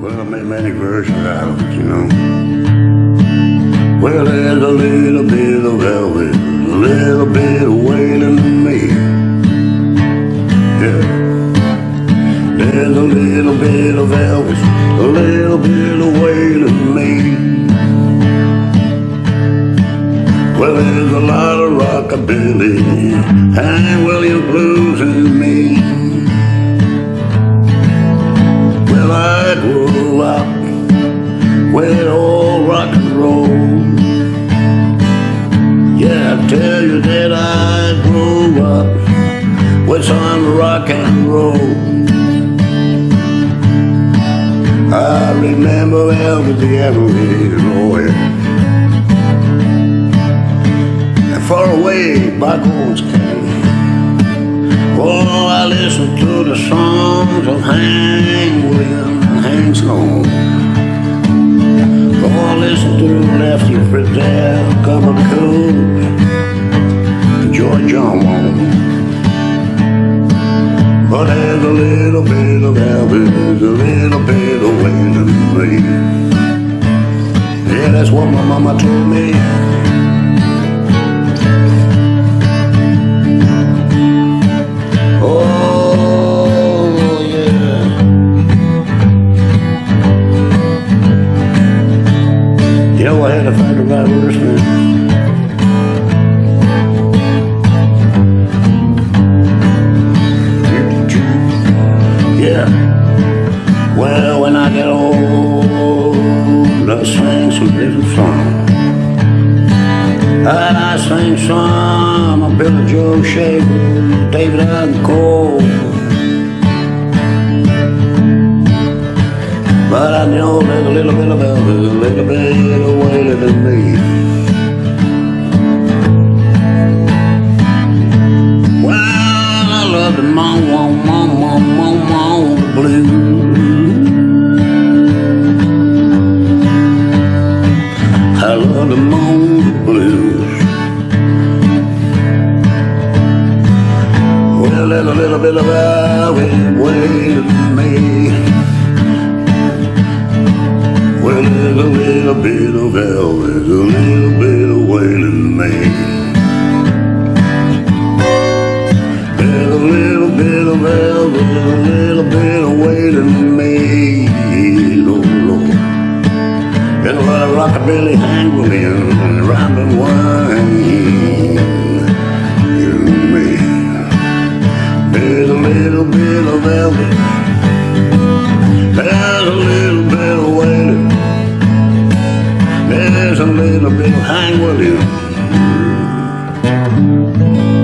Well, I made many versions out of it, you know. Well, there's a little bit of Elvis, a little bit of Waylon in me. Yeah. There's a little bit of Elvis, a little bit of Waylon in me. Well, there's a lot of rockabilly and William blues in me. Grew up old rock and roll. Yeah, I tell you that I grew up with some rock and roll. I remember Elvis the Everly Lord. And far away bygone came. Oh, I listened to the songs of Hank Williams and Hank Snow. Oh, I listened to Lefty Frizzell, Cover Cool, George John Wong. But there's a little bit of Elvis, a little bit of Waylon Ray. Yeah, that's what my mama told me. Words, man. Yeah. Well, when I get old, I sing some different songs. And I sing some of Billy Joe Shaver, David Allan Coe. But I know there's a little bit of a little bit of Waylon in me. Well, I love the mom, mom, mom, mom, mom, mom blues. I love the moon blues. Well, there's a little bit of Elvis there's a little bit of Elvis, a little bit of Waylon me. There's a little bit of Elvis, a little bit of Waylon me. Oh, Lord. There's a lot of rockabilly, Hank Williams, and There's a little bit of Hank Williams.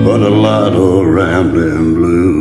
But a lot of rambling blues.